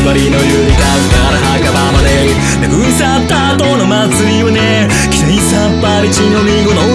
つまりのゆりかごから墓場まで。殴り去った後の祭りはね期待さっぱり血のみごの